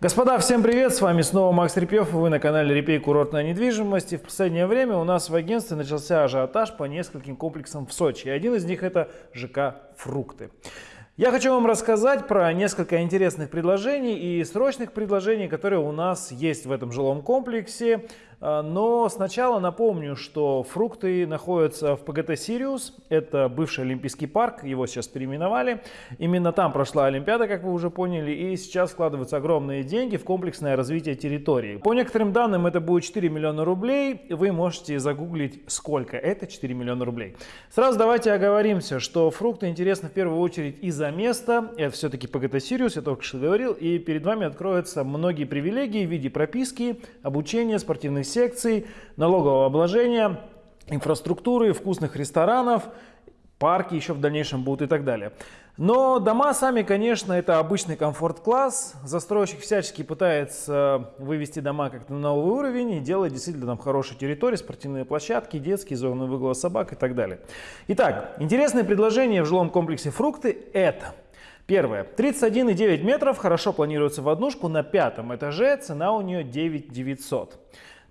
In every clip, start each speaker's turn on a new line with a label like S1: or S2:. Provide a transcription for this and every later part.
S1: Господа, всем привет! С вами снова Макс Репьев, вы на канале Репей Курортная недвижимость. И в последнее время у нас в агентстве начался ажиотаж по нескольким комплексам в Сочи. И один из них это ЖК «Фрукты». Я хочу вам рассказать про несколько интересных предложений и срочных предложений, которые у нас есть в этом жилом комплексе. А, но сначала напомню, что фрукты находятся в ПГТ «Сириус». Это бывший Олимпийский парк, его сейчас переименовали. Именно там прошла Олимпиада, как вы уже поняли, и сейчас вкладываются огромные деньги в комплексное развитие территории. По некоторым данным это будет 4 миллиона рублей. Вы можете загуглить, сколько это 4 миллиона рублей. Сразу давайте оговоримся, что фрукты интересны в первую очередь из-за места. Это все-таки ПГТ «Сириус», я только что говорил. И перед вами откроются многие привилегии в виде прописки, обучения, спортивных секций, налогового обложения, инфраструктуры, вкусных ресторанов, парки еще в дальнейшем будут и так далее. Но дома сами, конечно, это обычный комфорт-класс. Застройщик всячески пытается вывести дома как-то на новый уровень и делать действительно там хорошие территории, спортивные площадки, детские зоны выгула собак и так далее. Итак, интересное предложение в жилом комплексе «Фрукты» это – Первое. 31,9 метров, хорошо планируется в однушку на пятом этаже, цена у нее 9 900.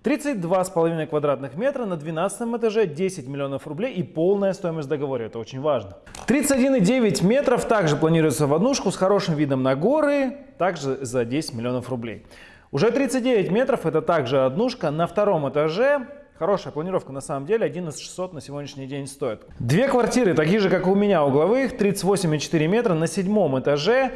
S1: 32,5 квадратных метра на 12 этаже 10 миллионов рублей и полная стоимость договора. Это очень важно. 31,9 метров также планируется в однушку с хорошим видом на горы, также за 10 миллионов рублей. Уже 39 метров это также однушка на втором этаже Хорошая планировка на самом деле 11 600 на сегодняшний день стоит. Две квартиры, такие же как у меня угловых, 38,4 метра на седьмом этаже,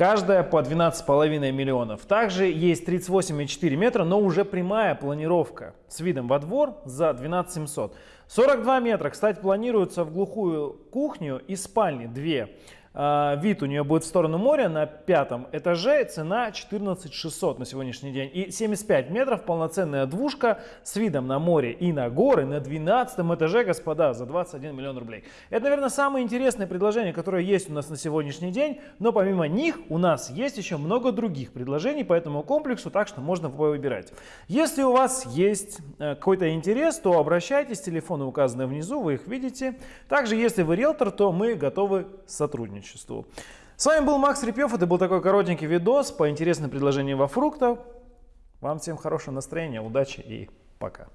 S1: каждая по 12,5 миллионов. Также есть 38,4 метра, но уже прямая планировка с видом во двор за 12 700. 42 метра, кстати, планируется в глухую кухню и спальни 2 вид у нее будет в сторону моря на пятом этаже, цена 14 600 на сегодняшний день. И 75 метров, полноценная двушка с видом на море и на горы на 12 этаже, господа, за 21 миллион рублей. Это, наверное, самое интересное предложение, которое есть у нас на сегодняшний день, но помимо них у нас есть еще много других предложений по этому комплексу, так что можно выбирать. Если у вас есть э, какой-то интерес, то обращайтесь, телефоны указаны внизу, вы их видите. Также, если вы риэлтор, то мы готовы сотрудничать сотрудничеству. С вами был Макс Репьев. Это был такой коротенький видос по интересным предложениям во фруктах. Вам всем хорошего настроения, удачи и пока.